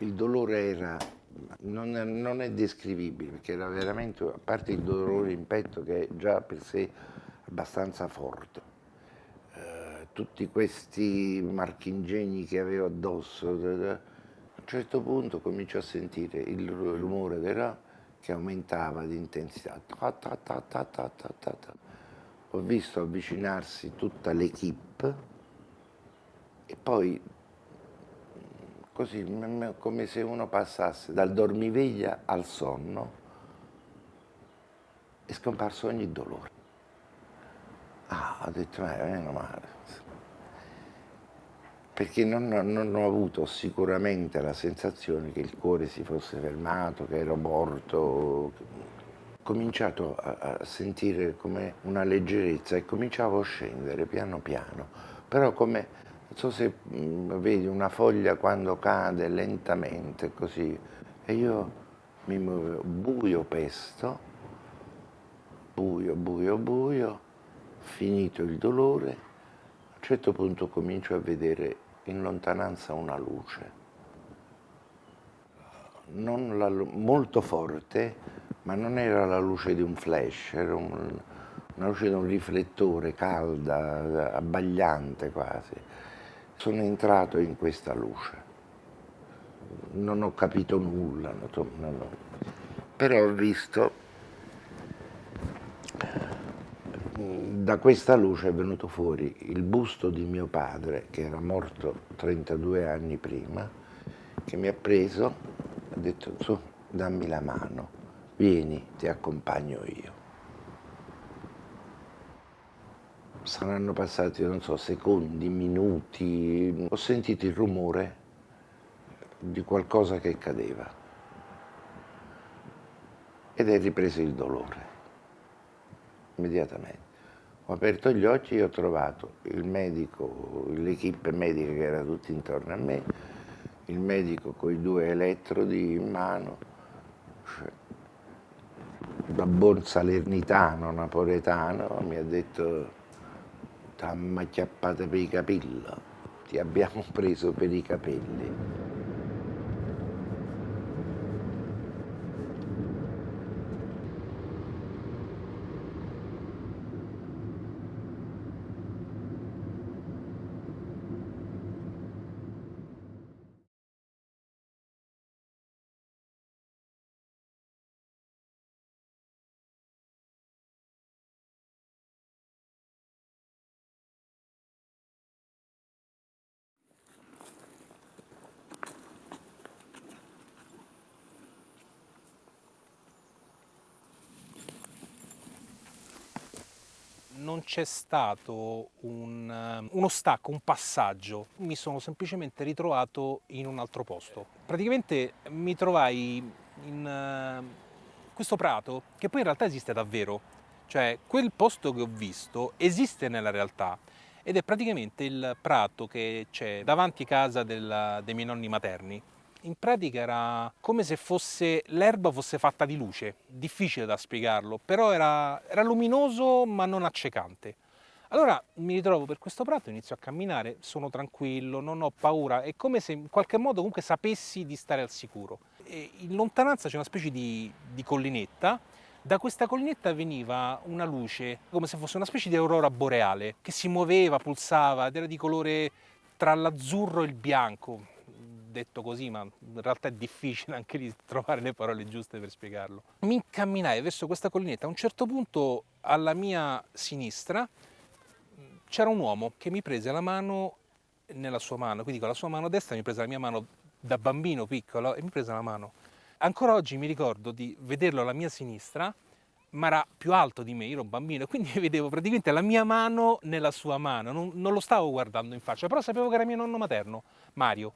il dolore era, non non è descrivibile, perché era veramente, a parte il dolore in petto che è già per sé abbastanza forte, eh, tutti questi marchingegni che avevo addosso, a un certo punto comincio a sentire il rumore della, che aumentava di intensità. Ho visto avvicinarsi tutta l'equipe e poi così come se uno passasse dal dormiveglia al sonno è scomparso ogni dolore. Ah, ho detto, eh, meno male. Perché non, non, ho avuto sicuramente la sensazione che il cuore si fosse fermato, che ero morto. Ho cominciato a, a sentire come una leggerezza e cominciavo a scendere piano piano, però come non so se mh, mm, vedi una foglia quando cade lentamente così e io mi muovevo buio pesto, buio, buio, buio, finito il dolore, a un certo punto comincio a vedere in lontananza una luce, la, molto forte, ma non era la luce di un flash, era un, una luce di un riflettore calda, abbagliante quasi sono entrato in questa luce. Non ho capito nulla, non ho... però ho visto, da questa luce è venuto fuori il busto di mio padre, che era morto 32 anni prima, che mi ha preso, ha detto, su, dammi la mano, vieni, ti accompagno io. Saranno passati, non so, secondi, minuti, ho sentito il rumore di qualcosa che cadeva ed è ripreso il dolore, immediatamente. Ho aperto gli occhi e ho trovato il medico, l'equipe medica che era tutta intorno a me, il medico con i due elettrodi in mano, cioè, da buon salernitano, napoletano, mi ha detto t'hanno acchiappato per i capelli, ti abbiamo preso per i capelli. non c'è stato un, eh, uno stacco, un passaggio, mi sono semplicemente ritrovato in un altro posto. Praticamente mi trovai in uh, questo prato, che poi in realtà esiste davvero, cioè quel posto che ho visto esiste nella realtà ed è praticamente il prato che c'è davanti casa della, dei miei nonni materni in pratica era come se fosse l'erba fosse fatta di luce, difficile da spiegarlo, però era, era luminoso ma non accecante. Allora mi ritrovo per questo prato, inizio a camminare, sono tranquillo, non ho paura, è come se in qualche modo comunque sapessi di stare al sicuro. E in lontananza c'è una specie di, di collinetta, da questa collinetta veniva una luce, come se fosse una specie di aurora boreale, che si muoveva, pulsava ed era di colore tra l'azzurro e il bianco, detto così, ma in realtà è difficile anche di trovare le parole giuste per spiegarlo. Mi incamminai verso questa collinetta, a un certo punto alla mia sinistra c'era un uomo che mi prese la mano nella sua mano, quindi con la sua mano destra mi prese la mia mano da bambino piccolo e mi prese la mano. Ancora oggi mi ricordo di vederlo alla mia sinistra, ma era più alto di me, io ero un bambino, quindi vedevo praticamente la mia mano nella sua mano, non, non lo stavo guardando in faccia, però sapevo che era mio nonno materno, Mario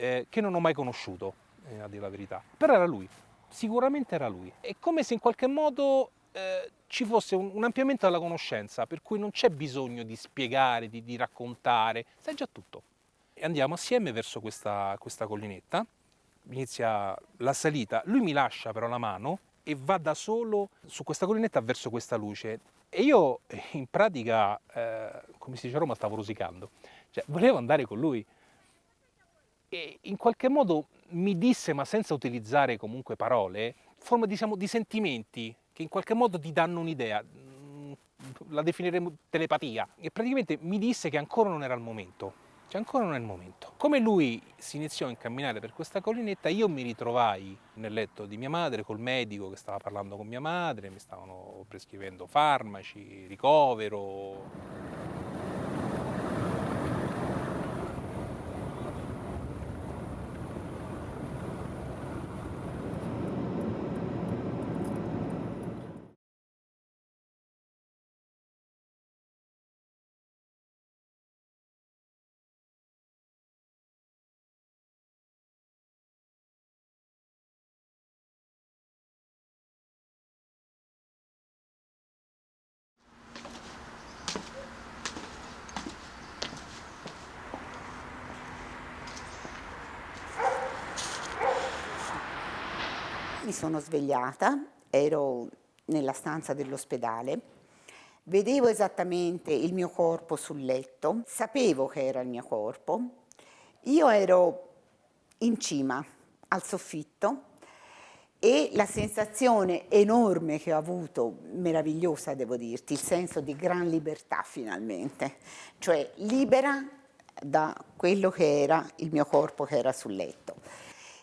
eh, che non ho mai conosciuto, eh, a dire la verità. Però era lui, sicuramente era lui. È come se in qualche modo eh, ci fosse un, un, ampliamento della conoscenza, per cui non c'è bisogno di spiegare, di, di, raccontare, sai già tutto. E andiamo assieme verso questa, questa collinetta, inizia la salita, lui mi lascia però la mano e va da solo su questa collinetta verso questa luce. E io in pratica, eh, come si dice a Roma, stavo rosicando. Cioè, volevo andare con lui, e in qualche modo mi disse, ma senza utilizzare comunque parole, forma diciamo, di sentimenti che in qualche modo ti danno un'idea, mm, la definiremo telepatia, e praticamente mi disse che ancora non era il momento, che ancora non è il momento. Come lui si iniziò a incamminare per questa collinetta, io mi ritrovai nel letto di mia madre col medico che stava parlando con mia madre, mi stavano prescrivendo farmaci, ricovero, Mi sono svegliata, ero nella stanza dell'ospedale, vedevo esattamente il mio corpo sul letto, sapevo che era il mio corpo, io ero in cima al soffitto e la sensazione enorme che ho avuto, meravigliosa devo dirti, il senso di gran libertà finalmente, cioè libera da quello che era il mio corpo che era sul letto.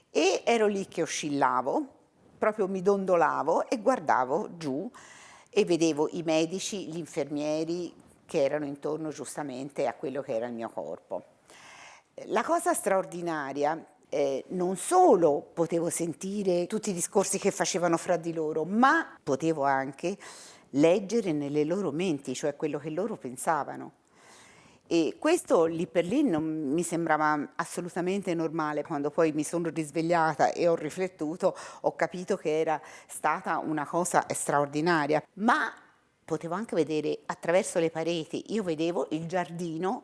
E ero lì che oscillavo, proprio mi dondolavo e guardavo giù e vedevo i medici, gli infermieri che erano intorno giustamente a quello che era il mio corpo. La cosa straordinaria eh, non solo potevo sentire tutti i discorsi che facevano fra di loro, ma potevo anche leggere nelle loro menti, cioè quello che loro pensavano. E questo lì per lì non mi sembrava assolutamente normale. Quando poi mi sono risvegliata e ho riflettuto, ho capito che era stata una cosa straordinaria. Ma potevo anche vedere attraverso le pareti, io vedevo il giardino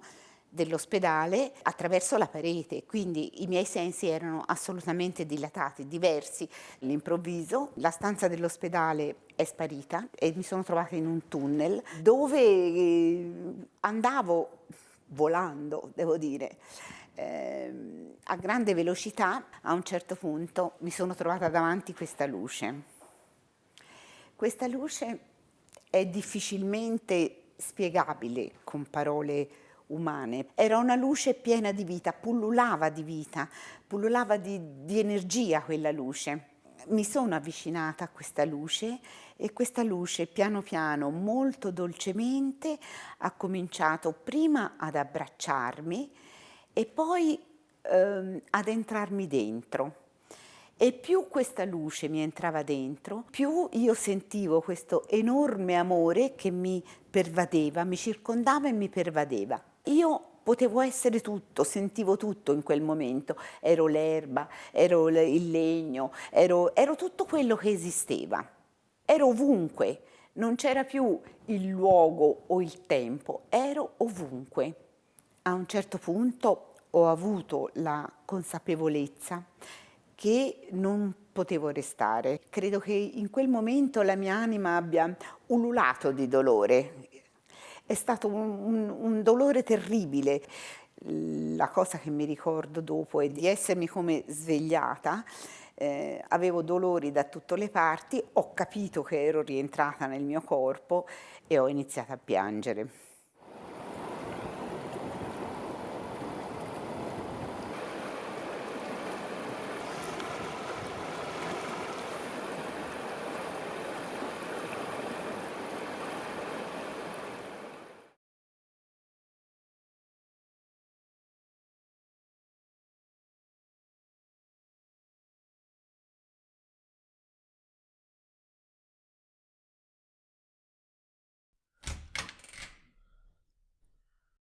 dell'ospedale attraverso la parete, quindi i miei sensi erano assolutamente dilatati, diversi. All'improvviso la stanza dell'ospedale è sparita e mi sono trovata in un tunnel dove eh, andavo volando, devo dire, eh, a grande velocità, a un certo punto mi sono trovata davanti questa luce. Questa luce è difficilmente spiegabile con parole umane. Era una luce piena di vita, pullulava di vita, pullulava di, di energia quella luce. Mi sono avvicinata a questa luce e questa luce piano piano, molto dolcemente, ha cominciato prima ad abbracciarmi e poi ehm, ad entrarmi dentro. E più questa luce mi entrava dentro, più io sentivo questo enorme amore che mi pervadeva, mi circondava e mi pervadeva. Io potevo essere tutto, sentivo tutto in quel momento, ero l'erba, ero il legno, ero, ero tutto quello che esisteva, ero ovunque, non c'era più il luogo o il tempo, ero ovunque. A un certo punto ho avuto la consapevolezza che non potevo restare. Credo che in quel momento la mia anima abbia ululato di dolore, è stato un, un, un dolore terribile. La cosa che mi ricordo dopo è di essermi come svegliata, eh, avevo dolori da tutte le parti, ho capito che ero rientrata nel mio corpo e ho iniziato a piangere.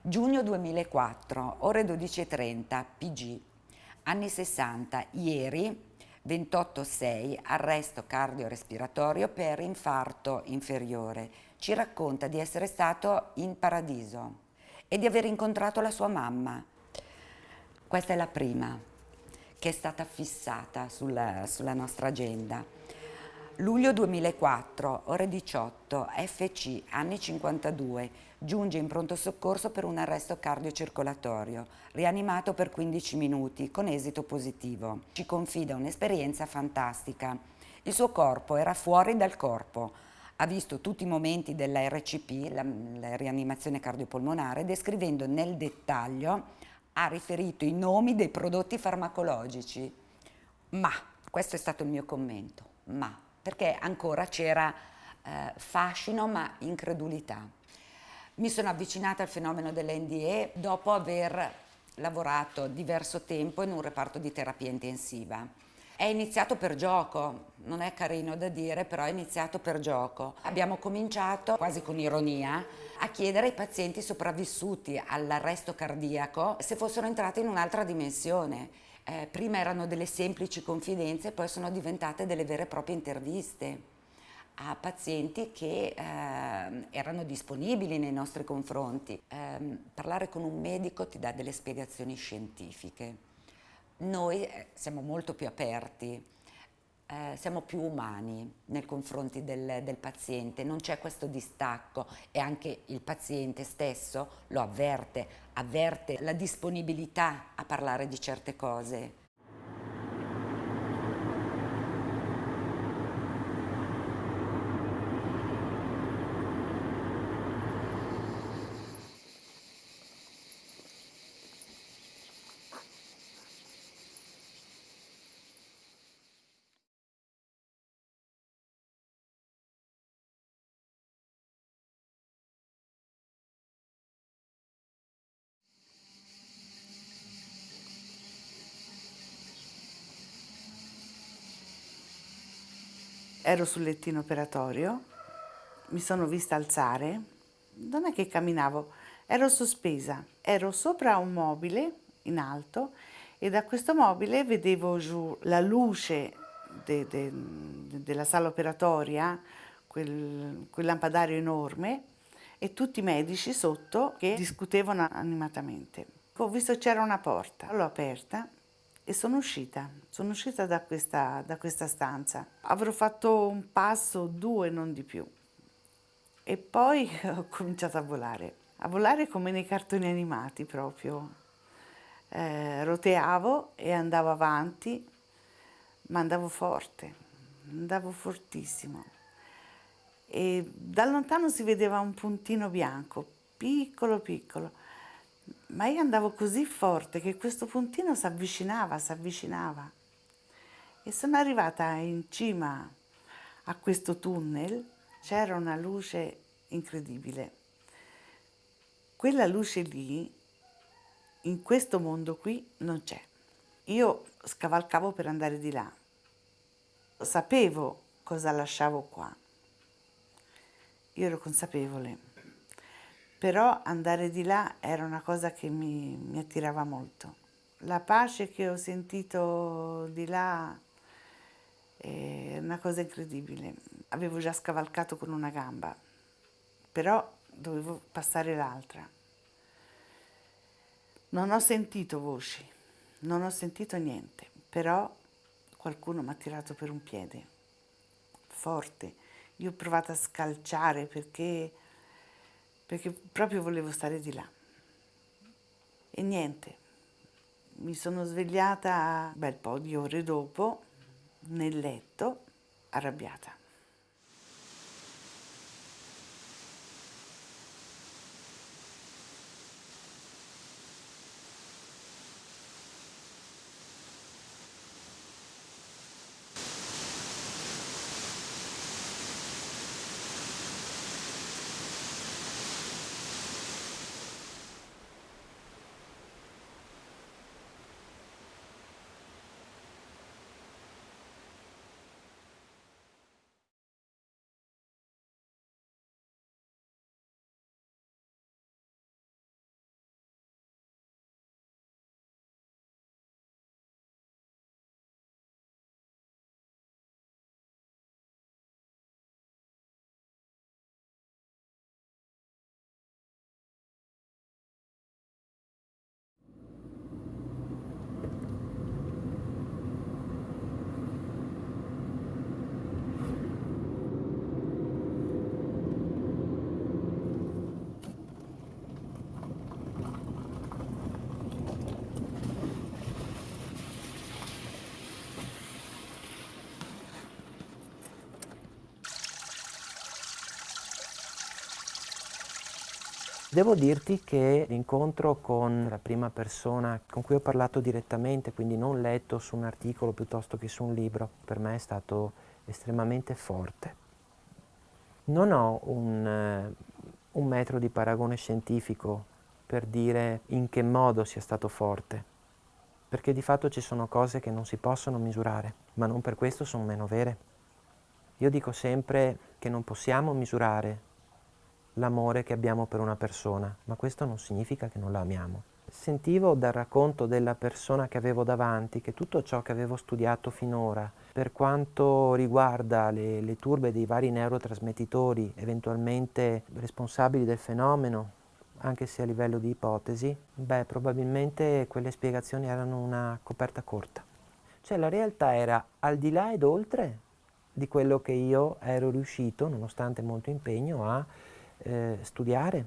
Giugno 2004, ore 12.30, PG. Anni 60, ieri 28-6, arresto cardiorespiratorio per infarto inferiore. Ci racconta di essere stato in paradiso e di aver incontrato la sua mamma. Questa è la prima che è stata fissata sulla, sulla nostra agenda. Luglio 2004, ore 18, FC, anni 52, giunge in pronto soccorso per un arresto cardiocircolatorio, rianimato per 15 minuti con esito positivo. Ci confida un'esperienza fantastica. Il suo corpo era fuori dal corpo, ha visto tutti i momenti della RCP, la, la rianimazione cardiopolmonare, descrivendo nel dettaglio, ha riferito i nomi dei prodotti farmacologici. Ma, questo è stato il mio commento, ma, perché ancora c'era eh, fascino ma incredulità. Mi sono avvicinata al fenomeno dell'NDE dopo aver lavorato diverso tempo in un reparto di terapia intensiva è iniziato per gioco, non è carino da dire, però è iniziato per gioco. Abbiamo cominciato, quasi con ironia, a chiedere ai pazienti sopravvissuti all'arresto cardiaco se fossero entrati in un'altra dimensione. Eh, prima erano delle semplici confidenze, poi sono diventate delle vere e proprie interviste a pazienti che eh, erano disponibili nei nostri confronti. Eh, parlare con un medico ti dà delle spiegazioni scientifiche noi eh, siamo molto più aperti, eh, siamo più umani nei confronti del, del paziente, non c'è questo distacco e anche il paziente stesso lo avverte, avverte la disponibilità a parlare di certe cose. Ero sul lettino operatorio, mi sono vista alzare, non è che camminavo, ero sospesa, ero sopra un mobile in alto e da questo mobile vedevo giù la luce de, de, de, della sala operatoria, quel, quel lampadario enorme e tutti i medici sotto che discutevano animatamente. Ho visto c'era una porta, l'ho aperta e sono uscita, sono uscita da questa, da questa stanza. Avrò fatto un passo, due, non di più. E poi ho cominciato a volare, a volare come nei cartoni animati proprio. Eh, roteavo e andavo avanti, ma andavo forte, andavo fortissimo. E da lontano si vedeva un puntino bianco, piccolo piccolo ma io andavo così forte che questo puntino si avvicinava, si avvicinava. E sono arrivata in cima a questo tunnel, c'era una luce incredibile. Quella luce lì, in questo mondo qui, non c'è. Io scavalcavo per andare di là. Sapevo cosa lasciavo qua. Io ero consapevole però andare di là era una cosa che mi, mi attirava molto. La pace che ho sentito di là è una cosa incredibile. Avevo già scavalcato con una gamba, però dovevo passare l'altra. Non ho sentito voci, non ho sentito niente, però qualcuno mi ha tirato per un piede, forte. Io ho provato a scalciare perché perché proprio volevo stare di là. E niente, mi sono svegliata un bel po' di ore dopo nel letto, arrabbiata. Devo dirti che l'incontro con la prima persona con cui ho parlato direttamente, quindi non letto su un articolo piuttosto che su un libro, per me è stato estremamente forte. Non ho un, eh, un metro di paragone scientifico per dire in che modo sia stato forte, perché di fatto ci sono cose che non si possono misurare, ma non per questo sono meno vere. Io dico sempre che non possiamo misurare l'amore che abbiamo per una persona, ma questo non significa che non la amiamo. Sentivo dal racconto della persona che avevo davanti che tutto ciò che avevo studiato finora, per quanto riguarda le, le turbe dei vari neurotrasmettitori eventualmente responsabili del fenomeno, anche se a livello di ipotesi, beh, probabilmente quelle spiegazioni erano una coperta corta. Cioè la realtà era al di là ed oltre di quello che io ero riuscito, nonostante molto impegno, a eh, studiare.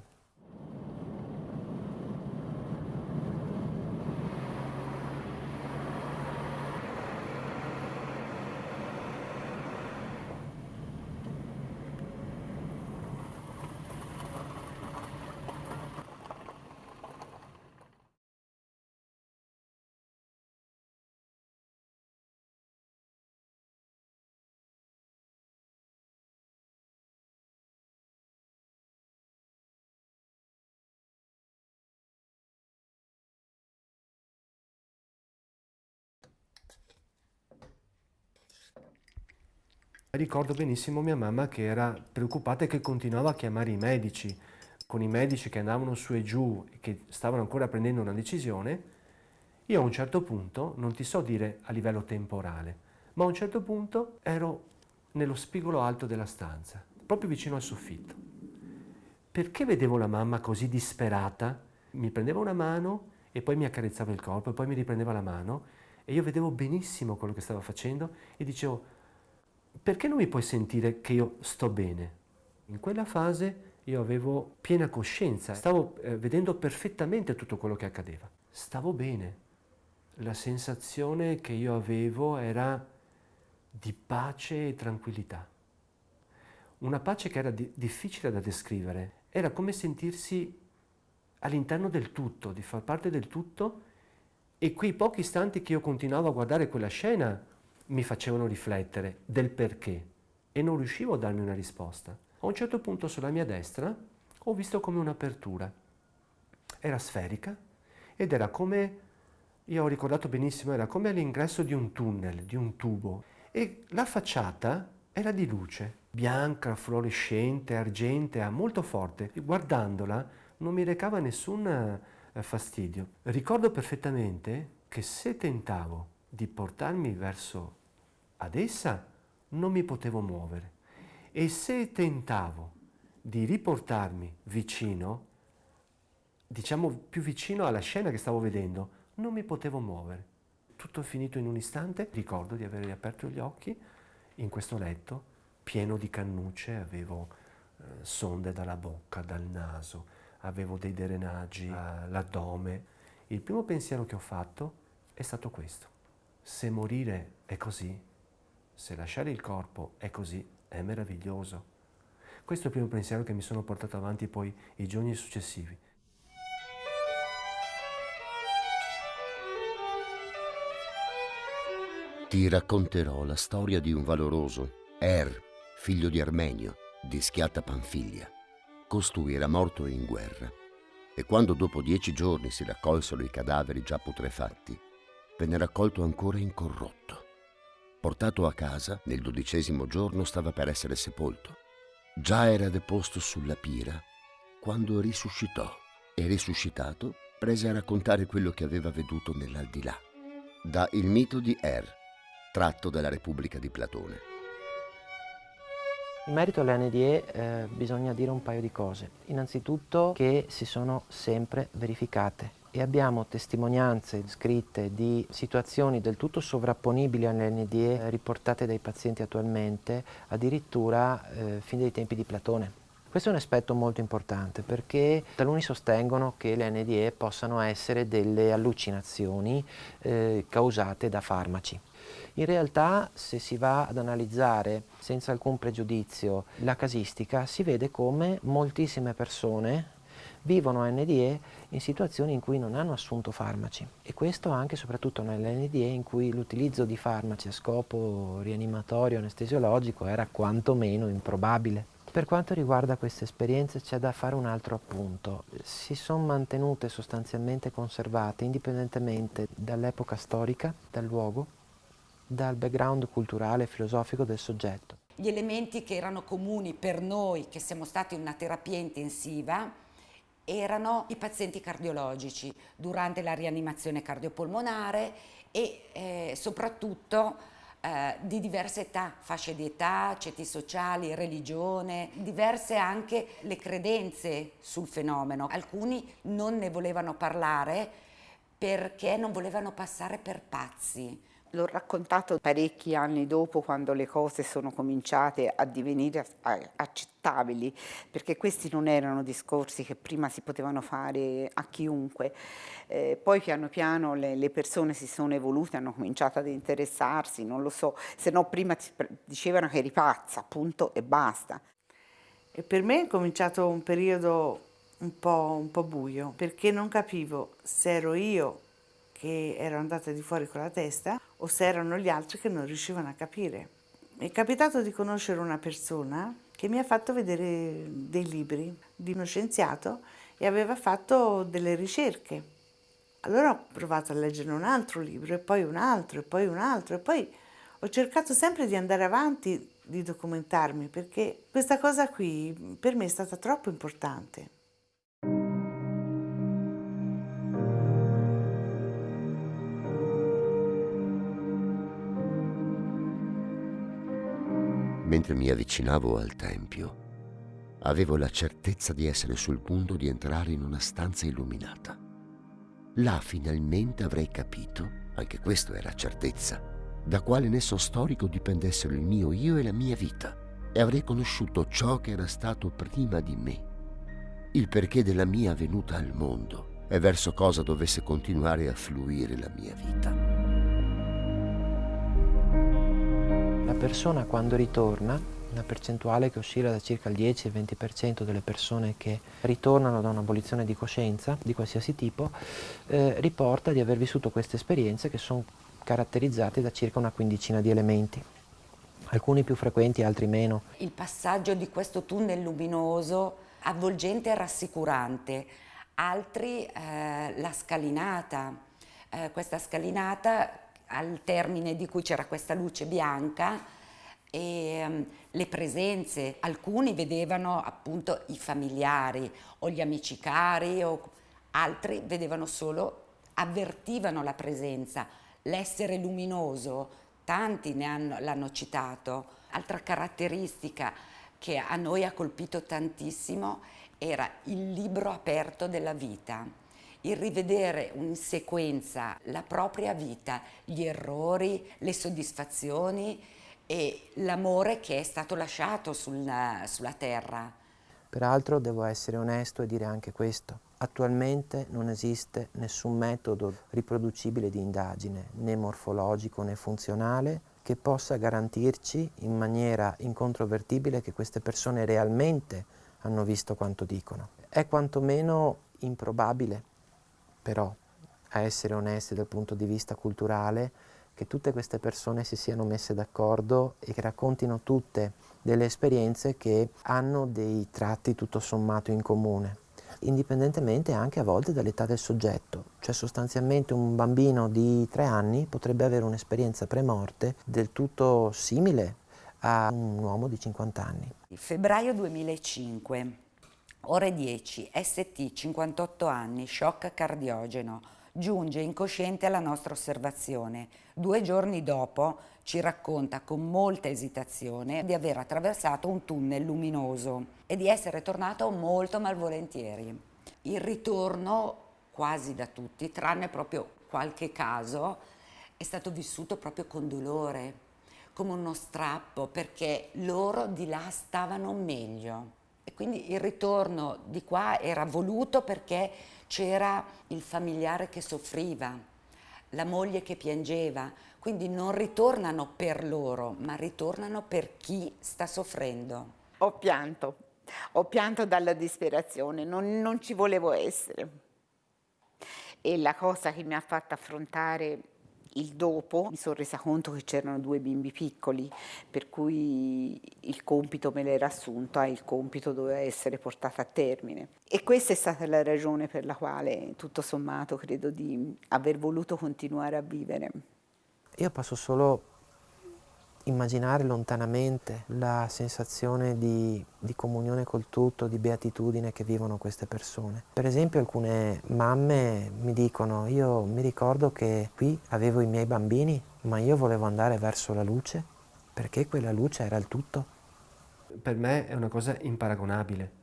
Ricordo benissimo mia mamma che era preoccupata e che continuava a chiamare i medici, con i medici che andavano su e giù e che stavano ancora prendendo una decisione. Io a un certo punto, non ti so dire a livello temporale, ma a un certo punto ero nello spigolo alto della stanza, proprio vicino al soffitto. Perché vedevo la mamma così disperata? Mi prendeva una mano e poi mi accarezzava il corpo e poi mi riprendeva la mano e io vedevo benissimo quello che stava facendo e dicevo perché non mi puoi sentire che io sto bene? In quella fase io avevo piena coscienza, stavo eh, vedendo perfettamente tutto quello che accadeva. Stavo bene. La sensazione che io avevo era di pace e tranquillità. Una pace che era di difficile da descrivere. Era come sentirsi all'interno del tutto, di far parte del tutto e quei pochi istanti che io continuavo a guardare quella scena mi facevano riflettere del perché e non riuscivo a darmi una risposta. A un certo punto sulla mia destra ho visto come un'apertura. Era sferica ed era come, io ho ricordato benissimo, era come all'ingresso di un tunnel, di un tubo e la facciata era di luce, bianca, fluorescente, argentea, molto forte. Guardandola non mi recava nessun eh, fastidio. Ricordo perfettamente che se tentavo di portarmi verso ad essa non mi potevo muovere e se tentavo di riportarmi vicino, diciamo più vicino alla scena che stavo vedendo, non mi potevo muovere. Tutto finito in un istante, ricordo di aver riaperto gli occhi in questo letto pieno di cannucce, avevo eh, sonde dalla bocca, dal naso, avevo dei drenaggi all'addome. Il primo pensiero che ho fatto è stato questo. Se morire è così, se lasciare il corpo è così, è meraviglioso. Questo è il primo pensiero che mi sono portato avanti poi i giorni successivi. Ti racconterò la storia di un valoroso, Er, figlio di Armenio, di Schiatta Panfiglia. Costui era morto in guerra e quando dopo dieci giorni si raccolsero i cadaveri già putrefatti, venne raccolto ancora incorrotto. Portato a casa, nel dodicesimo giorno stava per essere sepolto. Già era deposto sulla pira quando risuscitò e risuscitato prese a raccontare quello che aveva veduto nell'aldilà. Da Il mito di Er, tratto dalla Repubblica di Platone. In merito alle NDE eh, bisogna dire un paio di cose. Innanzitutto che si sono sempre verificate e abbiamo testimonianze scritte di situazioni del tutto sovrapponibili alle NDE riportate dai pazienti attualmente, addirittura eh, fin dai tempi di Platone. Questo è un aspetto molto importante perché taluni sostengono che le NDE possano essere delle allucinazioni eh, causate da farmaci. In realtà se si va ad analizzare senza alcun pregiudizio la casistica si vede come moltissime persone vivono NDE in situazioni in cui non hanno assunto farmaci e questo anche e soprattutto nell'NDE in cui l'utilizzo di farmaci a scopo rianimatorio anestesiologico era quantomeno improbabile. Per quanto riguarda queste esperienze c'è da fare un altro appunto. Si sono mantenute sostanzialmente conservate indipendentemente dall'epoca storica, dal luogo, dal background culturale e filosofico del soggetto. Gli elementi che erano comuni per noi che siamo stati in una terapia intensiva erano i pazienti cardiologici durante la rianimazione cardiopolmonare e eh, soprattutto eh, di diverse età, fasce di età, ceti sociali, religione, diverse anche le credenze sul fenomeno. Alcuni non ne volevano parlare perché non volevano passare per pazzi. L'ho raccontato parecchi anni dopo quando le cose sono cominciate a divenire accettabili, perché questi non erano discorsi che prima si potevano fare a chiunque. Eh, poi piano piano le, le, persone si sono evolute, hanno cominciato ad interessarsi, non lo so, se no prima dicevano che eri pazza, appunto, e basta. E per me è cominciato un periodo un po', un po' buio, perché non capivo se ero io che ero andata di fuori con la testa o se erano gli altri che non riuscivano a capire. Mi è capitato di conoscere una persona che mi ha fatto vedere dei libri di uno scienziato e aveva fatto delle ricerche. Allora ho provato a leggere un altro libro e poi un altro e poi un altro e poi ho cercato sempre di andare avanti, di documentarmi perché questa cosa qui per me è stata troppo importante. Mentre mi avvicinavo al tempio, avevo la certezza di essere sul punto di entrare in una stanza illuminata. Là finalmente avrei capito, anche questo era certezza, da quale nesso storico dipendessero il mio io e la mia vita, e avrei conosciuto ciò che era stato prima di me, il perché della mia venuta al mondo e verso cosa dovesse continuare a fluire la mia vita. Persona quando ritorna, una percentuale che oscilla da circa il 10 al 20% delle persone che ritornano da un'abolizione di coscienza di qualsiasi tipo, eh, riporta di aver vissuto queste esperienze che sono caratterizzate da circa una quindicina di elementi. Alcuni più frequenti, altri meno. Il passaggio di questo tunnel luminoso avvolgente e rassicurante, altri eh, la scalinata, eh, questa scalinata al termine di cui c'era questa luce bianca e um, le presenze, alcuni vedevano appunto i familiari o gli amici cari o altri vedevano solo, avvertivano la presenza, l'essere luminoso, tanti l'hanno citato. Altra caratteristica che a noi ha colpito tantissimo era il libro aperto della vita il rivedere in sequenza la propria vita, gli errori, le soddisfazioni e l'amore che è stato lasciato sulla, sulla terra. Peraltro devo essere onesto e dire anche questo. Attualmente non esiste nessun metodo riproducibile di indagine, né morfologico né funzionale, che possa garantirci in maniera incontrovertibile che queste persone realmente hanno visto quanto dicono. È quantomeno improbabile però a essere onesti dal punto di vista culturale, che tutte queste persone si siano messe d'accordo e che raccontino tutte delle esperienze che hanno dei tratti tutto sommato in comune, indipendentemente anche a volte dall'età del soggetto. Cioè sostanzialmente un bambino di tre anni potrebbe avere un'esperienza premorte del tutto simile a un uomo di 50 anni. Febbraio 2005 Ore 10, ST, 58 anni, shock cardiogeno. Giunge incosciente alla nostra osservazione. Due giorni dopo ci racconta con molta esitazione di aver attraversato un tunnel luminoso e di essere tornato molto malvolentieri. Il ritorno, quasi da tutti, tranne proprio qualche caso, è stato vissuto proprio con dolore, come uno strappo, perché loro di là stavano meglio. E quindi il ritorno di qua era voluto perché c'era il familiare che soffriva, la moglie che piangeva, quindi non ritornano per loro, ma ritornano per chi sta soffrendo. Ho pianto, ho pianto dalla disperazione, non, non ci volevo essere. E la cosa che mi ha fatto affrontare il dopo mi sono resa conto che c'erano due bimbi piccoli, per cui il compito me l'era assunto e il compito doveva essere portato a termine. E questa è stata la ragione per la quale, tutto sommato, credo di aver voluto continuare a vivere. Io posso solo immaginare lontanamente la sensazione di, di, comunione col tutto, di beatitudine che vivono queste persone. Per esempio alcune mamme mi dicono io mi ricordo che qui avevo i miei bambini ma io volevo andare verso la luce perché quella luce era il tutto. Per me è una cosa imparagonabile.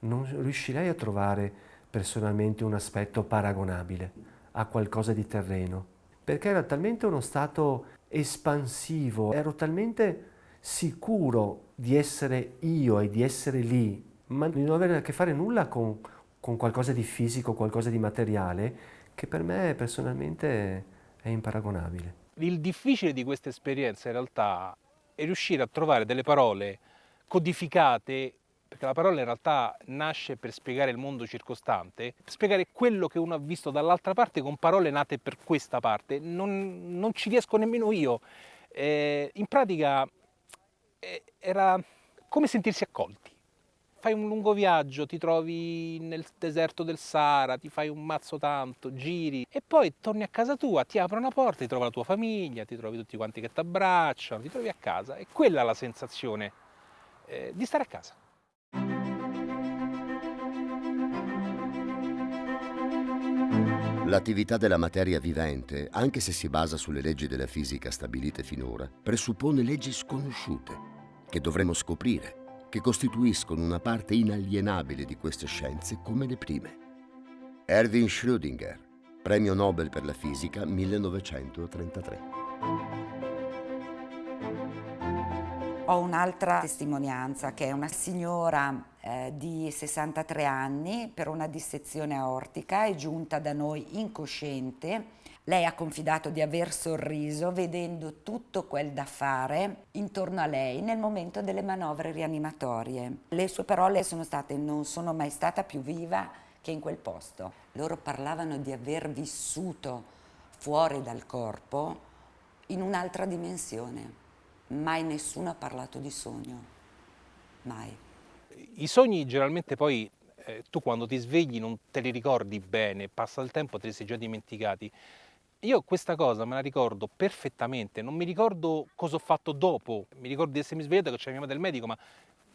Non riuscirei a trovare personalmente un aspetto paragonabile a qualcosa di terreno perché era talmente uno stato espansivo, ero talmente sicuro di essere io e di essere lì, ma di non avere a che fare nulla con, con qualcosa di fisico, qualcosa di materiale, che per me personalmente è imparagonabile. Il difficile di questa esperienza in realtà è riuscire a trovare delle parole codificate perché la parola in realtà nasce per spiegare il mondo circostante, per spiegare quello che uno ha visto dall'altra parte con parole nate per questa parte. Non, non ci riesco nemmeno io. Eh, in pratica eh, era come sentirsi accolti. Fai un lungo viaggio, ti trovi nel deserto del Sahara, ti fai un mazzo tanto, giri e poi torni a casa tua, ti apre una porta, ti trovi la tua famiglia, ti trovi tutti quanti che ti abbracciano, ti trovi a casa. E quella è la sensazione eh, di stare a casa. L'attività della materia vivente, anche se si basa sulle leggi della fisica stabilite finora, presuppone leggi sconosciute, che dovremo scoprire, che costituiscono una parte inalienabile di queste scienze come le prime. Erwin Schrödinger, Premio Nobel per la fisica 1933. Ho un'altra testimonianza che è una signora eh, di 63 anni per una dissezione aortica, è giunta da noi incosciente. Lei ha confidato di aver sorriso vedendo tutto quel da fare intorno a lei nel momento delle manovre rianimatorie. Le sue parole sono state non sono mai stata più viva che in quel posto. Loro parlavano di aver vissuto fuori dal corpo in un'altra dimensione. Mai nessuno ha parlato di sogno. Mai. I sogni generalmente poi eh, tu quando ti svegli non te li ricordi bene, passa il tempo, te li sei già dimenticati. Io questa cosa me la ricordo perfettamente, non mi ricordo cosa ho fatto dopo, mi ricordo di essermi svegliato che c'era mia madre del medico, ma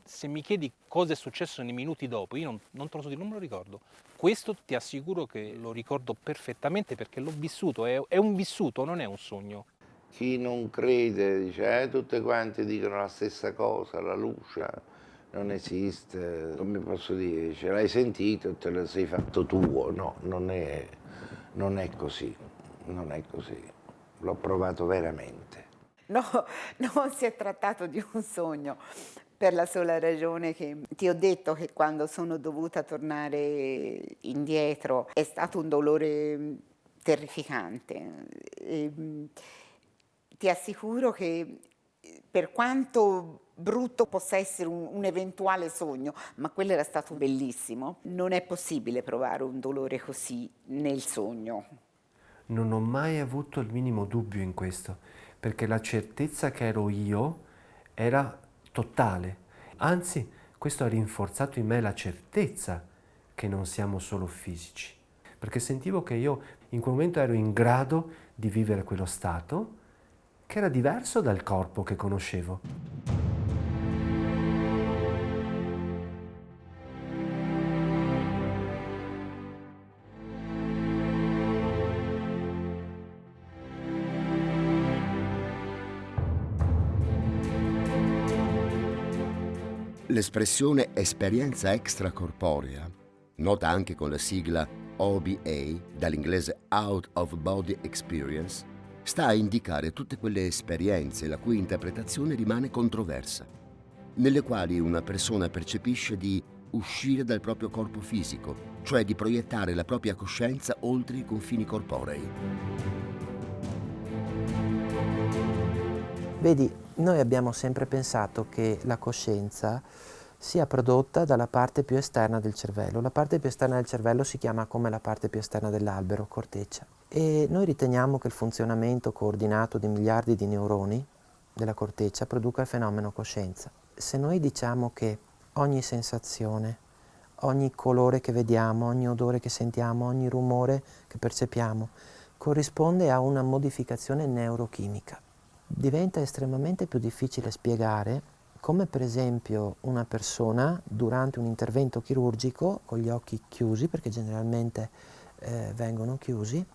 se mi chiedi cosa è successo nei minuti dopo, io non, non te lo so dire, non me lo ricordo. Questo ti assicuro che lo ricordo perfettamente perché l'ho vissuto, è, è, un vissuto, non è un sogno. Chi non crede dice, eh, tutte quante dicono la stessa cosa, la luce, non esiste, come posso dire, ce l'hai sentito e te lo sei fatto tuo, no, non è, non è così, non è così, l'ho provato veramente. No, non si è trattato di un sogno, per la sola ragione che ti ho detto che quando sono dovuta tornare indietro è stato un dolore terrificante. E, ti assicuro che per quanto brutto possa essere un, un, eventuale sogno, ma quello era stato bellissimo. Non è possibile provare un dolore così nel sogno. Non ho mai avuto il minimo dubbio in questo, perché la certezza che ero io era totale. Anzi, questo ha rinforzato in me la certezza che non siamo solo fisici, perché sentivo che io in quel momento ero in grado di vivere quello stato che era diverso dal corpo che conoscevo. L'espressione esperienza extracorporea, nota anche con la sigla OBA, dall'inglese Out of Body Experience, sta a indicare tutte quelle esperienze la cui interpretazione rimane controversa, nelle quali una persona percepisce di uscire dal proprio corpo fisico, cioè di proiettare la propria coscienza oltre i confini corporei. Vedi, noi abbiamo sempre pensato che la coscienza sia prodotta dalla parte più esterna del cervello. La parte più esterna del cervello si chiama come la parte più esterna dell'albero, corteccia. E noi riteniamo che il funzionamento coordinato di miliardi di neuroni della corteccia produca il fenomeno coscienza. Se noi diciamo che ogni sensazione, ogni colore che vediamo, ogni odore che sentiamo, ogni rumore che percepiamo corrisponde a una modificazione neurochimica, diventa estremamente più difficile spiegare come per esempio una persona durante un intervento chirurgico con gli occhi chiusi, perché generalmente eh, vengono chiusi,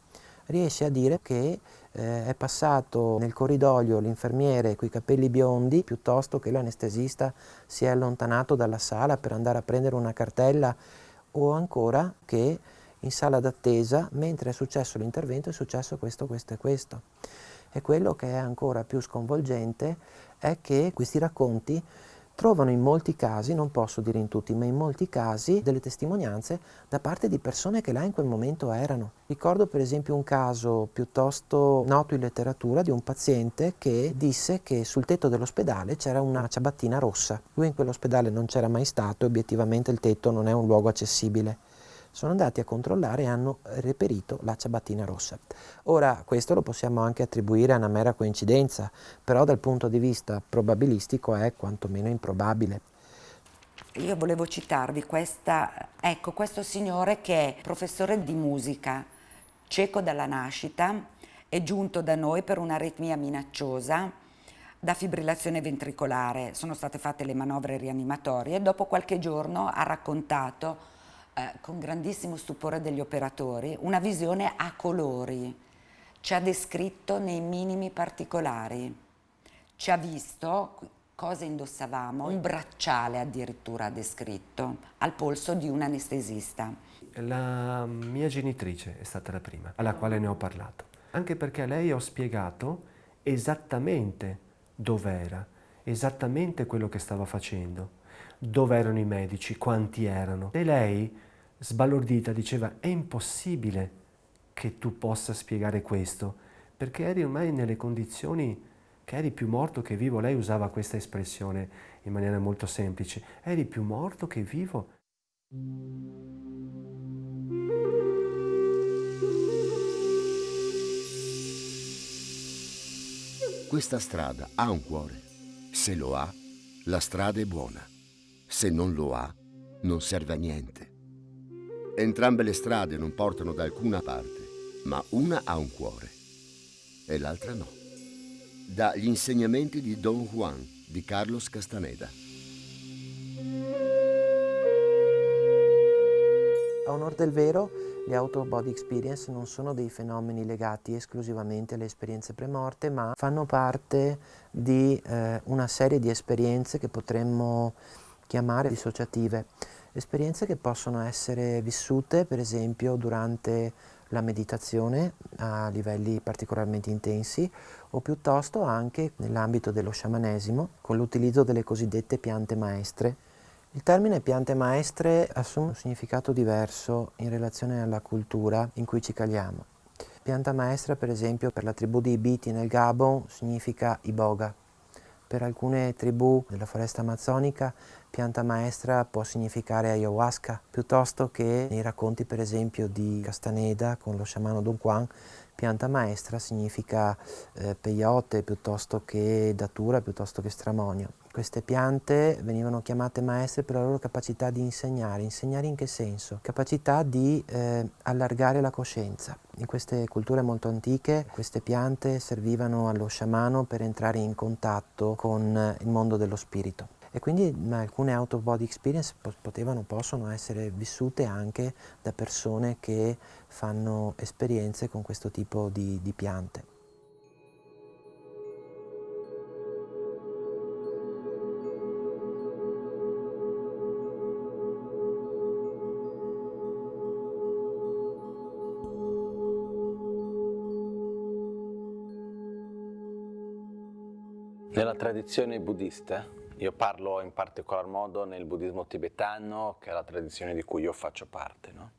riesce a dire che eh, è passato nel corridoio l'infermiere con i capelli biondi piuttosto che l'anestesista si è allontanato dalla sala per andare a prendere una cartella o ancora che in sala d'attesa mentre è successo l'intervento è successo questo, questo e questo. E quello che è ancora più sconvolgente è che questi racconti trovano in molti casi, non posso dire in tutti, ma in molti casi delle testimonianze da parte di persone che là in quel momento erano. Ricordo per esempio un caso piuttosto noto in letteratura di un paziente che disse che sul tetto dell'ospedale c'era una ciabattina rossa. Lui in quell'ospedale non c'era mai stato e obiettivamente il tetto non è un luogo accessibile sono andati a controllare e hanno reperito la ciabattina rossa. Ora questo lo possiamo anche attribuire a una mera coincidenza, però dal punto di vista probabilistico è quantomeno improbabile. Io volevo citarvi questa, ecco, questo signore che è professore di musica, cieco dalla nascita, è giunto da noi per un'aritmia minacciosa da fibrillazione ventricolare. Sono state fatte le manovre rianimatorie e dopo qualche giorno ha raccontato eh, con grandissimo stupore degli operatori, una visione a colori. Ci ha descritto nei minimi particolari. Ci ha visto cosa indossavamo, un bracciale addirittura ha descritto, al polso di un anestesista. La mia genitrice è stata la prima alla quale ne ho parlato, anche perché a lei ho spiegato esattamente dov'era, esattamente quello che stava facendo, dove erano i medici, quanti erano. E lei sbalordita, diceva è impossibile che tu possa spiegare questo, perché eri ormai nelle condizioni che eri più morto che vivo. Lei usava questa espressione in maniera molto semplice, eri più morto che vivo. Questa strada ha un cuore. Se lo ha, la strada è buona. Se non lo ha, non serve a niente. Entrambe le strade non portano da alcuna parte, ma una ha un cuore e l'altra no. Dagli insegnamenti di Don Juan di Carlos Castaneda. A onor del vero, le out-of-body experience non sono dei fenomeni legati esclusivamente alle esperienze premorte, ma fanno parte di eh, una serie di esperienze che potremmo chiamare dissociative esperienze che possono essere vissute per esempio durante la meditazione a livelli particolarmente intensi o piuttosto anche nell'ambito dello sciamanesimo con l'utilizzo delle cosiddette piante maestre. Il termine piante maestre assume un significato diverso in relazione alla cultura in cui ci caliamo. Pianta maestra per esempio per la tribù di Ibiti nel Gabon significa iboga. Per alcune tribù della foresta amazzonica pianta maestra può significare ayahuasca, piuttosto che nei racconti per esempio di Castaneda con lo sciamano Don Juan, pianta maestra significa eh, peyote piuttosto che datura, piuttosto che stramonio. Queste piante venivano chiamate maestre per la loro capacità di insegnare. Insegnare in che senso? Capacità di eh, allargare la coscienza. In queste culture molto antiche queste piante servivano allo sciamano per entrare in contatto con il mondo dello spirito e quindi alcune out of body experience potevano, possono essere vissute anche da persone che fanno esperienze con questo tipo di, di piante. Tradizione buddista io parlo in particolar modo nel buddismo tibetano, che è la tradizione di cui io faccio parte. No?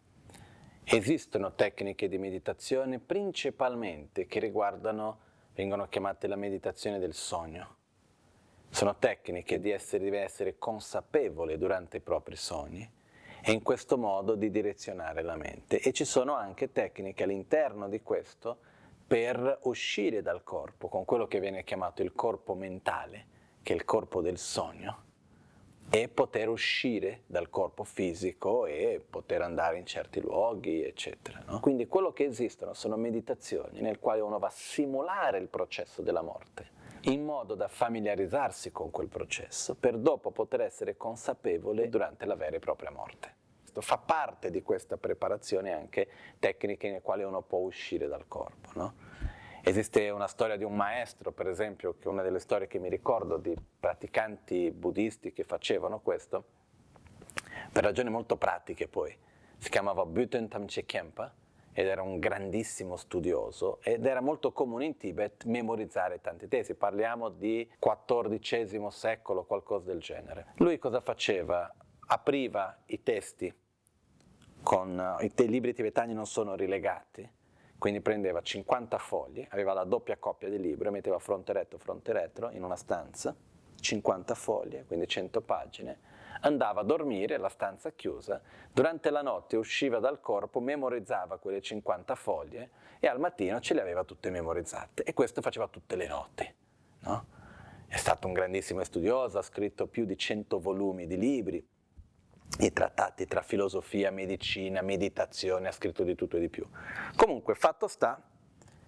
Esistono tecniche di meditazione principalmente che riguardano, vengono chiamate la meditazione del sogno. sono tecniche di essere, di essere consapevole durante i propri sogni e in questo modo di direzionare la mente. E ci sono anche tecniche all'interno di questo per uscire dal corpo, con quello che viene chiamato il corpo mentale, che è il corpo del sogno, e poter uscire dal corpo fisico e poter andare in certi luoghi, eccetera. No? Quindi quello che esistono sono meditazioni nel quale uno va a simulare il processo della morte, in modo da familiarizzarsi con quel processo, per dopo poter essere consapevole durante la vera e propria morte. Fa parte di questa preparazione anche tecniche nelle quali uno può uscire dal corpo. No? Esiste una storia di un maestro, per esempio, che è una delle storie che mi ricordo di praticanti buddisti che facevano questo, per ragioni molto pratiche poi. Si chiamava Buten Tamche Kempa ed era un grandissimo studioso ed era molto comune in Tibet memorizzare tanti testi. Parliamo di XIV secolo, qualcosa del genere. Lui cosa faceva? Apriva i testi, con, i libri tibetani non sono rilegati, quindi prendeva 50 fogli, aveva la doppia coppia di libro, metteva fronte retto, fronte retro in una stanza, 50 foglie, quindi 100 pagine, andava a dormire, la stanza chiusa, durante la notte usciva dal corpo, memorizzava quelle 50 foglie e al mattino ce le aveva tutte memorizzate e questo faceva tutte le notti. No? È stato un grandissimo studioso, ha scritto più di 100 volumi di libri, i trattati tra filosofia, medicina, meditazione, ha scritto di tutto e di più. Comunque, fatto sta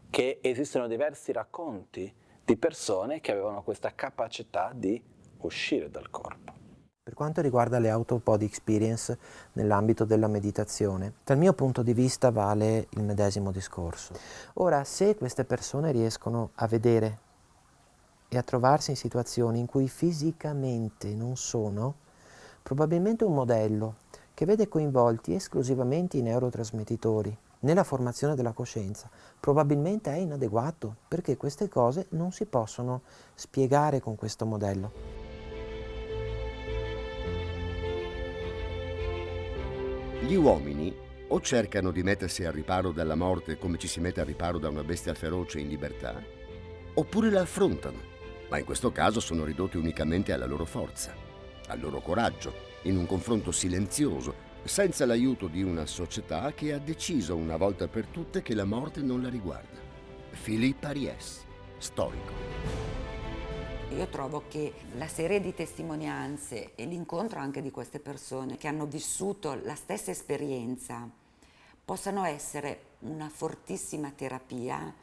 che esistono diversi racconti di persone che avevano questa capacità di uscire dal corpo. Per quanto riguarda le out-of-body experience nell'ambito della meditazione, dal mio punto di vista vale il medesimo discorso. Ora, se queste persone riescono a vedere e a trovarsi in situazioni in cui fisicamente non sono, probabilmente un modello che vede coinvolti esclusivamente i neurotrasmettitori nella formazione della coscienza, probabilmente è inadeguato perché queste cose non si possono spiegare con questo modello. Gli uomini o cercano di mettersi al riparo dalla morte come ci si mette al riparo da una bestia feroce in libertà, oppure la affrontano, ma in questo caso sono ridotti unicamente alla loro forza al loro coraggio, in un confronto silenzioso, senza l'aiuto di una società che ha deciso una volta per tutte che la morte non la riguarda. Philippe Aries, storico. Io trovo che la serie di testimonianze e l'incontro anche di queste persone che hanno vissuto la stessa esperienza possano essere una fortissima terapia,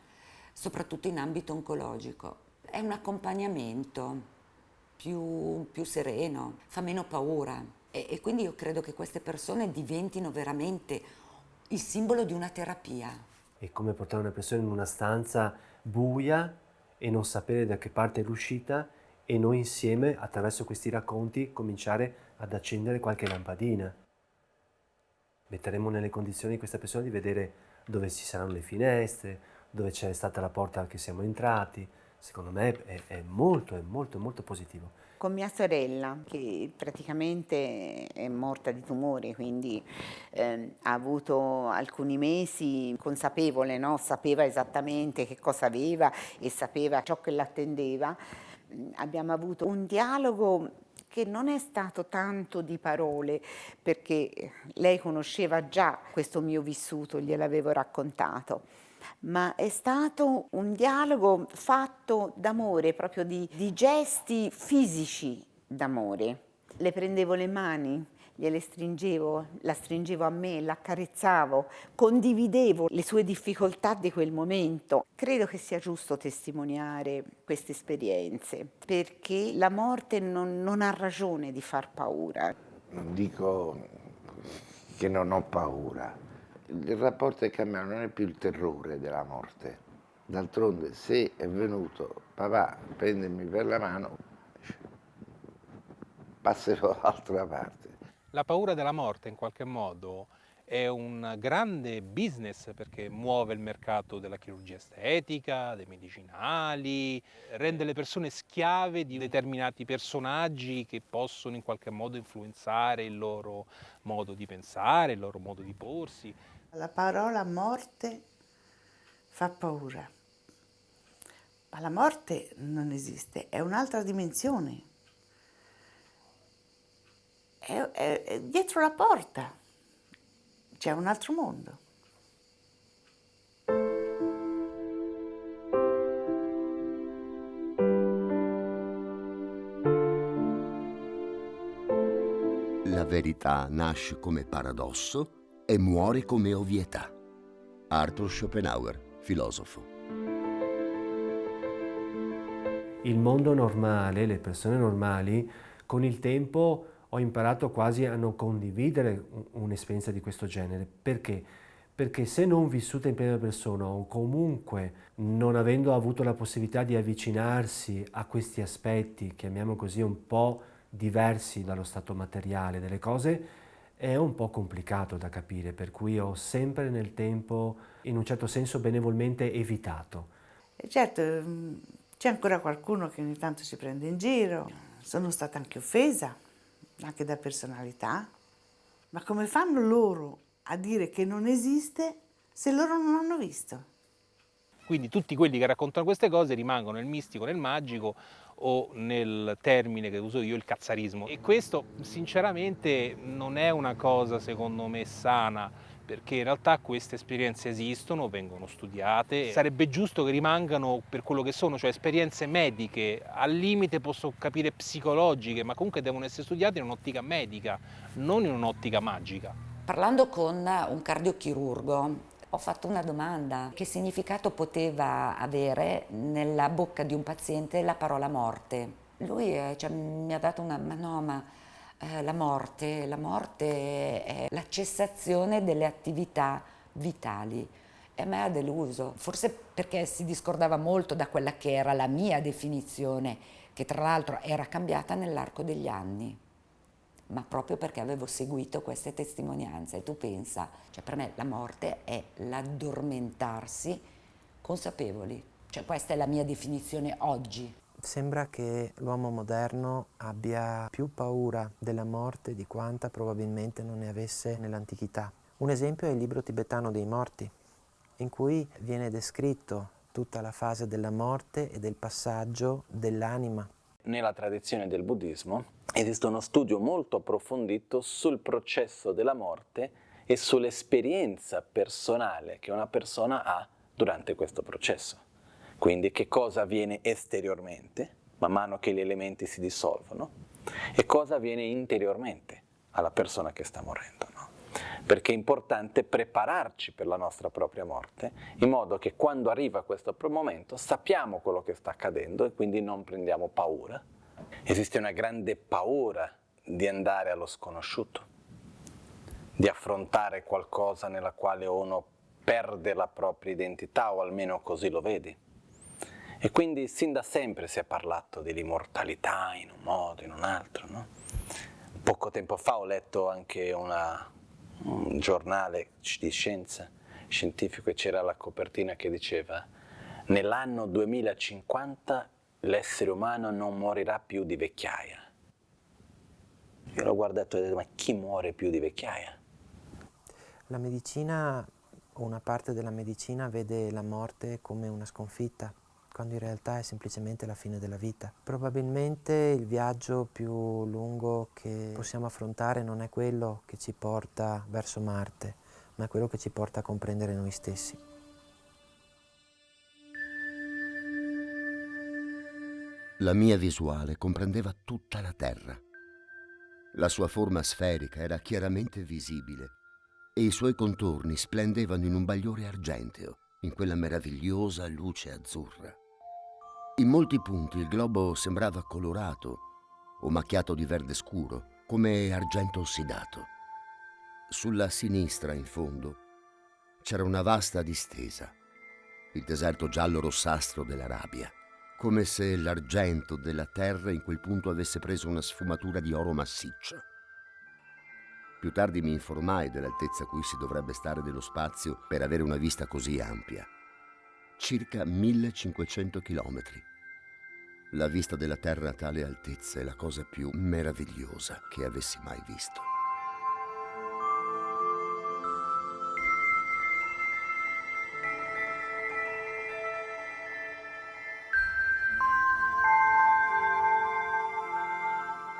soprattutto in ambito oncologico. È un accompagnamento più, più sereno, fa meno paura e, e quindi io credo che queste persone diventino veramente il simbolo di una terapia. È come portare una persona in una stanza buia e non sapere da che parte è l'uscita e noi insieme, attraverso questi racconti, cominciare ad accendere qualche lampadina. Metteremo nelle condizioni questa persona di vedere dove ci saranno le finestre, dove c'è stata la porta che siamo entrati, secondo me è, è molto, è molto, molto positivo. Con mia sorella, che praticamente è morta di tumore, quindi eh, ha avuto alcuni mesi consapevole, no? sapeva esattamente che cosa aveva e sapeva ciò che l'attendeva, mm, abbiamo avuto un dialogo che non è stato tanto di parole, perché lei conosceva già questo mio vissuto, gliel'avevo raccontato ma è stato un dialogo fatto d'amore, proprio di, di gesti fisici d'amore. Le prendevo le mani, gliele stringevo, la stringevo a me, l'accarezzavo, condividevo le sue difficoltà di quel momento. Credo che sia giusto testimoniare queste esperienze, perché la morte non, non ha ragione di far paura. Non dico che non ho paura, il rapporto è cambiato, non è più il terrore della morte. D'altronde se è venuto papà a prendermi per la mano, passerò dall'altra parte. La paura della morte in qualche modo è un grande business perché muove il mercato della chirurgia estetica, dei medicinali, rende le persone schiave di determinati personaggi che possono in qualche modo influenzare il loro modo di pensare, il loro modo di porsi. La parola morte fa paura, Ma la morte non esiste, è un'altra dimensione. È, è, è dietro la porta, c'è un altro mondo. La verità nasce come paradosso e muore come ovvietà. Arthur Schopenhauer, filosofo. Il mondo normale, le persone normali, con il tempo ho imparato quasi a non condividere un'esperienza di questo genere. Perché? Perché se non vissuta in prima persona o comunque non avendo avuto la possibilità di avvicinarsi a questi aspetti, chiamiamo così un po' diversi dallo stato materiale delle cose, è un po' complicato da capire, per cui ho sempre nel tempo, in un certo senso benevolmente, evitato. Certo, mm, c'è ancora qualcuno che ogni tanto si prende in giro, sono stata anche offesa, anche da personalità, ma come fanno loro a dire che non esiste se loro non hanno visto? Quindi tutti quelli che raccontano queste cose rimangono nel mistico, nel magico o nel termine che uso io, il cazzarismo. E questo sinceramente non è una cosa secondo me sana, perché in realtà queste esperienze esistono, vengono studiate, sarebbe giusto che rimangano per quello che sono, cioè esperienze mediche, al limite posso capire psicologiche, ma comunque devono essere studiate in un'ottica medica, non in un'ottica magica. Parlando con un cardiochirurgo ho fatto una domanda, che significato poteva avere nella bocca di un paziente la parola morte? Lui eh, cioè, mi ha dato una, ma no, ma eh, la morte, la morte è la cessazione delle attività vitali. E a me ha deluso, forse perché si discordava molto da quella che era la mia definizione, che tra l'altro era cambiata nell'arco degli anni ma proprio perché avevo seguito queste testimonianze. E tu pensa, cioè per me la morte è l'addormentarsi consapevoli. Cioè questa è la mia definizione oggi. Sembra che l'uomo moderno abbia più paura della morte di quanta probabilmente non ne avesse nell'antichità. Un esempio è il libro tibetano dei morti, in cui viene descritto tutta la fase della morte e del passaggio dell'anima nella tradizione del buddismo esiste uno studio molto approfondito sul processo della morte e sull'esperienza personale che una persona ha durante questo processo. Quindi che cosa avviene esteriormente, man mano che gli elementi si dissolvono, e cosa avviene interiormente alla persona che sta morendo. Perché è importante prepararci per la nostra propria morte, in modo che quando arriva questo momento sappiamo quello che sta accadendo e quindi non prendiamo paura. Esiste una grande paura di andare allo sconosciuto, di affrontare qualcosa nella quale uno perde la propria identità o almeno così lo vedi. E quindi sin da sempre si è parlato dell'immortalità in un modo, in un altro. No? Poco tempo fa ho letto anche una, un giornale di scienza scientifico e c'era la copertina che diceva nell'anno 2050 l'essere umano non morirà più di vecchiaia. Io l'ho guardato e ho detto ma chi muore più di vecchiaia? La medicina, o una parte della medicina, vede la morte come una sconfitta, quando in realtà è semplicemente la fine della vita. Probabilmente il viaggio più lungo che possiamo affrontare non è quello che ci porta verso Marte, ma è quello che ci porta a comprendere noi stessi. La mia visuale comprendeva tutta la Terra. La sua forma sferica era chiaramente visibile e i suoi contorni splendevano in un bagliore argenteo, in quella meravigliosa luce azzurra. In molti punti il globo sembrava colorato o macchiato di verde scuro, come argento ossidato. Sulla sinistra, in fondo, c'era una vasta distesa, il deserto giallo-rossastro dell'Arabia, come se l'argento della terra in quel punto avesse preso una sfumatura di oro massiccio. Più tardi mi informai dell'altezza a cui si dovrebbe stare dello spazio per avere una vista così ampia circa 1500 km. La vista della Terra a tale altezza è la cosa più meravigliosa che avessi mai visto.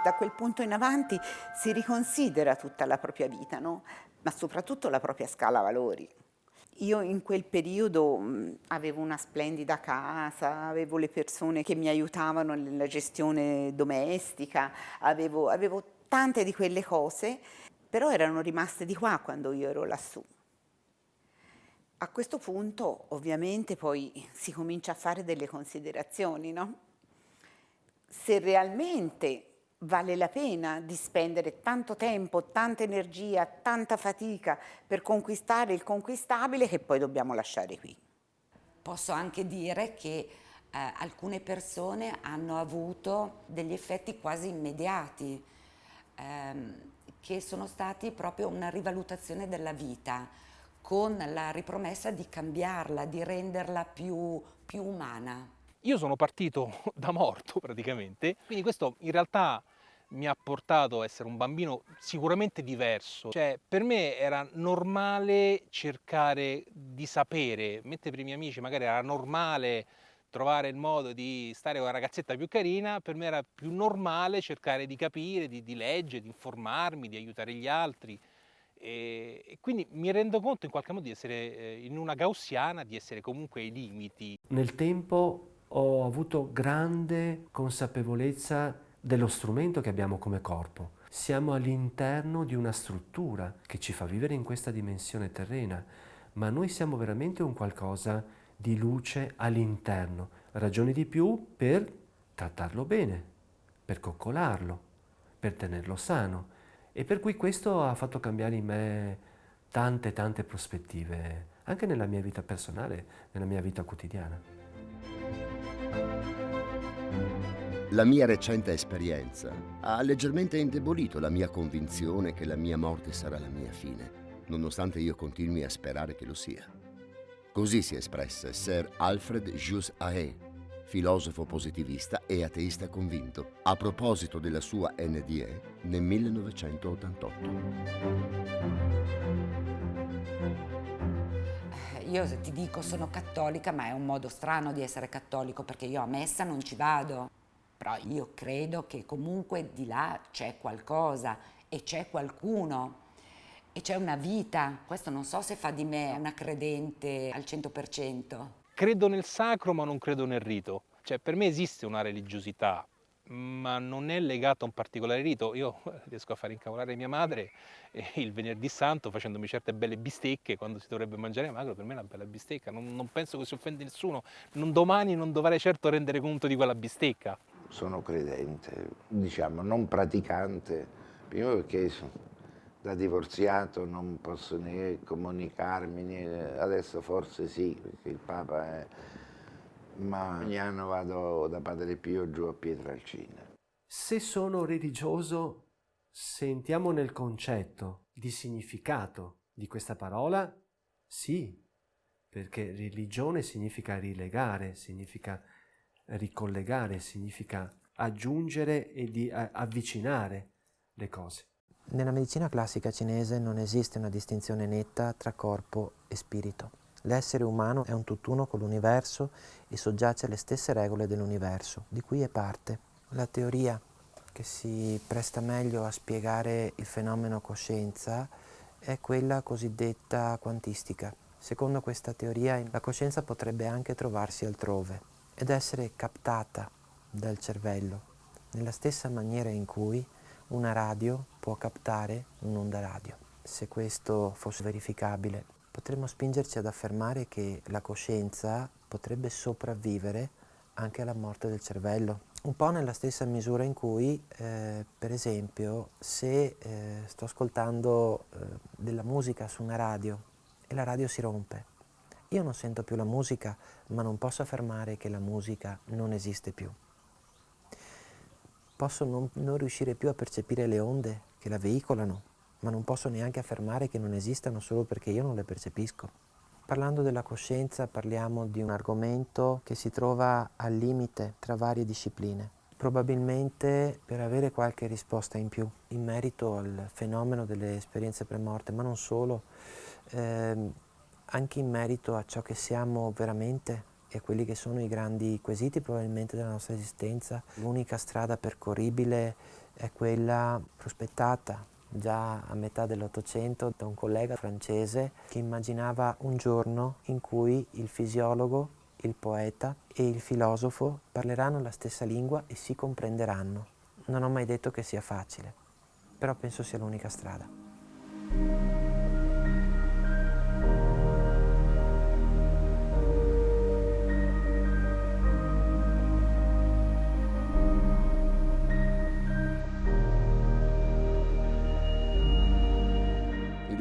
Da quel punto in avanti si riconsidera tutta la propria vita, no? ma soprattutto la propria scala valori. Io in quel periodo mh, avevo una splendida casa, avevo le persone che mi aiutavano nella gestione domestica, avevo, avevo tante di quelle cose, però erano rimaste di qua quando io ero lassù. A questo punto ovviamente poi si comincia a fare delle considerazioni, no? Se realmente vale la pena di spendere tanto tempo, tanta energia, tanta fatica per conquistare il conquistabile che poi dobbiamo lasciare qui. Posso anche dire che eh, alcune persone hanno avuto degli effetti quasi immediati, ehm, che sono stati proprio una rivalutazione della vita, con la ripromessa di cambiarla, di renderla più, più umana. Io sono partito da morto praticamente, quindi questo in realtà mi ha portato a essere un bambino sicuramente diverso. Cioè, per me era normale cercare di sapere, mentre per i miei amici magari era normale trovare il modo di stare con una ragazzetta più carina, per me era più normale cercare di capire, di, di leggere, di informarmi, di aiutare gli altri. E, e, quindi mi rendo conto in qualche modo di essere eh, in una gaussiana, di essere comunque ai limiti. Nel tempo ho avuto grande consapevolezza dello strumento che abbiamo come corpo. Siamo all'interno di una struttura che ci fa vivere in questa dimensione terrena, ma noi siamo veramente un qualcosa di luce all'interno. Ragioni di più per trattarlo bene, per coccolarlo, per tenerlo sano. E per cui questo ha fatto cambiare in me tante tante prospettive, anche nella mia vita personale, nella mia vita quotidiana. La mia recente esperienza ha leggermente indebolito la mia convinzione che la mia morte sarà la mia fine, nonostante io continui a sperare che lo sia. Così si espresse Sir Alfred Jus Ahe, filosofo positivista e ateista convinto, a proposito della sua NDE nel 1988. Io ti dico sono cattolica, ma è un modo strano di essere cattolico perché io a messa non ci vado. Però io credo che comunque di là c'è qualcosa e c'è qualcuno e c'è una vita. Questo non so se fa di me una credente al 100%. Credo nel sacro ma non credo nel rito. Cioè per me esiste una religiosità, ma non è legata a un particolare rito. Io riesco a far incavolare mia madre il venerdì santo facendomi certe belle bistecche quando si dovrebbe mangiare magro, per me è una bella bistecca, non, non penso che si offenda nessuno, non domani non dovrei certo rendere conto di quella bistecca sono credente, diciamo non praticante, prima perché da divorziato non posso né comunicarmi, né, adesso forse sì, perché il Papa è... ma ogni anno vado da Padre Pio giù a Pietralcina. Se sono religioso, sentiamo nel concetto di significato di questa parola, sì, perché religione significa rilegare, significa ricollegare, significa aggiungere e di avvicinare le cose. Nella medicina classica cinese non esiste una distinzione netta tra corpo e spirito. L'essere umano è un tutt'uno con l'universo e soggiace alle stesse regole dell'universo, di cui è parte. La teoria che si presta meglio a spiegare il fenomeno coscienza è quella cosiddetta quantistica. Secondo questa teoria la coscienza potrebbe anche trovarsi altrove, ed essere captata dal cervello nella stessa maniera in cui una radio può captare un'onda radio. Se questo fosse verificabile, potremmo spingerci ad affermare che la coscienza potrebbe sopravvivere anche alla morte del cervello, un po' nella stessa misura in cui, eh, per esempio, se eh, sto ascoltando eh, della musica su una radio e la radio si rompe, io non sento più la musica, ma non posso affermare che la musica non esiste più. Posso non, non riuscire più a percepire le onde che la veicolano, ma non posso neanche affermare che non esistano solo perché io non le percepisco. Parlando della coscienza parliamo di un argomento che si trova al limite tra varie discipline. Probabilmente per avere qualche risposta in più in merito al fenomeno delle esperienze premorte, ma non solo, eh, anche in merito a ciò che siamo veramente e a quelli che sono i grandi quesiti probabilmente della nostra esistenza. L'unica strada percorribile è quella prospettata già a metà dell'Ottocento da un collega francese che immaginava un giorno in cui il fisiologo, il poeta e il filosofo parleranno la stessa lingua e si comprenderanno. Non ho mai detto che sia facile, però penso sia l'unica strada.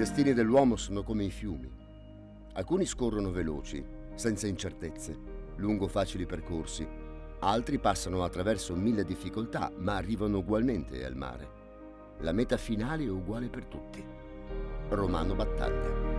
Destini dell'uomo sono come i fiumi. Alcuni scorrono veloci, senza incertezze, lungo facili percorsi. Altri passano attraverso mille difficoltà, ma arrivano ugualmente al mare. La meta finale è uguale per tutti. Romano Battaglia.